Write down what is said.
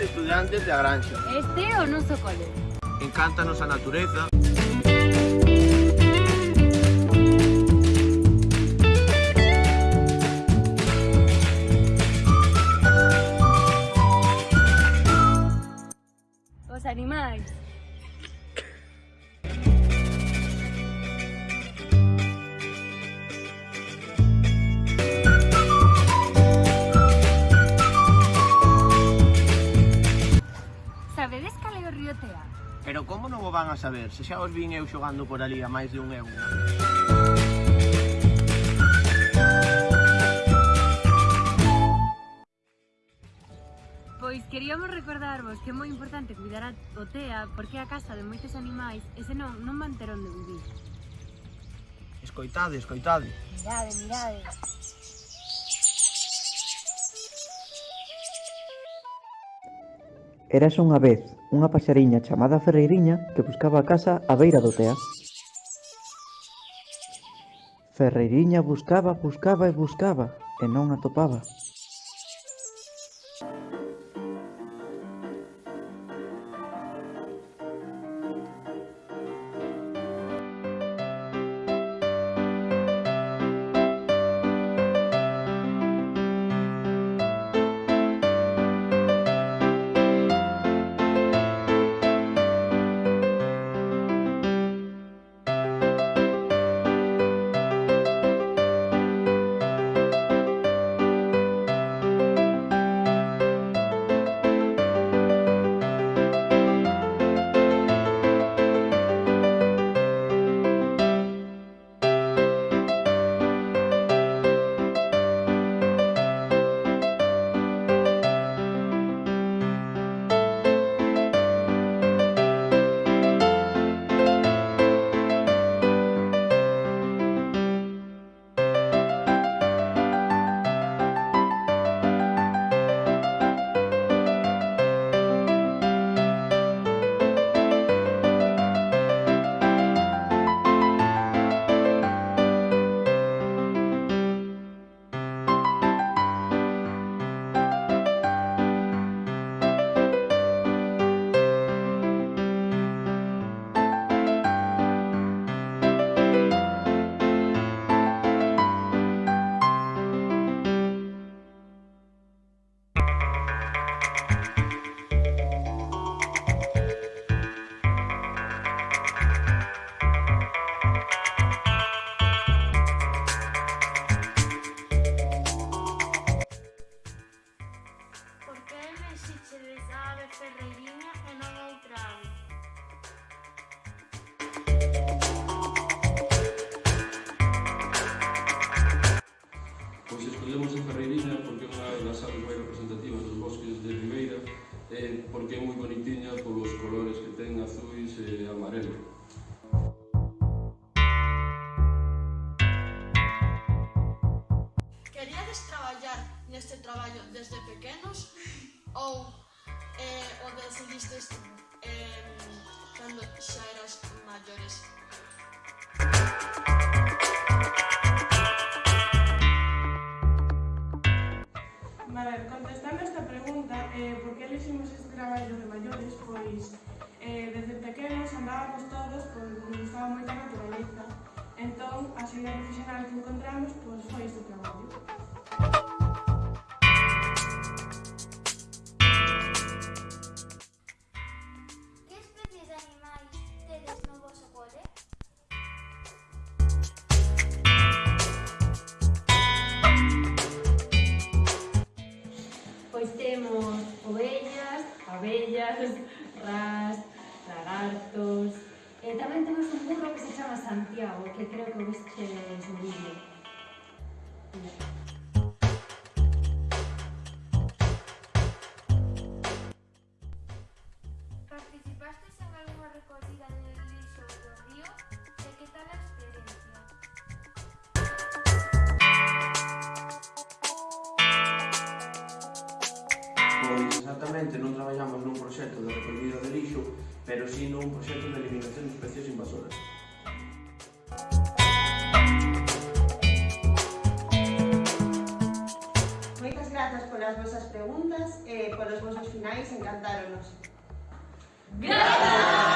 estudiantes de Agranxa. Este o noso cole. Encántanos a natureza. Os animais. van a saber, se xa os vin eu xogando por ali a máis de un euro. Pois queríamos recordarvos que é moi importante cuidar a otea porque é a casa de moitos animais e senón non van ter onde vivir. Escoitade, escoitade. Mirade, mirade. Eras unha vez unha paxariña chamada Ferreiriña que buscaba a casa á beira do tea. Ferreiriña buscaba, buscaba e buscaba, e non atopaba. porque é moi bonitiña polos colores que ten azuis e amarelo. Queríades traballar neste traballo desde pequenos ou eh, o decidistes eh, cando xa eras maiores? eh, por que elegimos este traballo de maiores? Pois, eh, desde pequenos andábamos todos pois nos gustaba moito a naturaleza. Entón, a cidade profesional que encontramos pois, foi este traballo. temos ovellas, abellas, ras, lagartos... E tamén temos un burro que se chama Santiago, que creo que vistes no vídeo. pois exactamente non traballamos nun proxecto de recollida de lixo, pero si sí nun proxecto de eliminación de especies invasoras. Moitas grazas polas vosas preguntas e polos vosos finais encantáronos. Grazas!